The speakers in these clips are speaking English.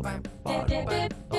Oh, bum, bum.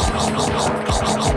どこ?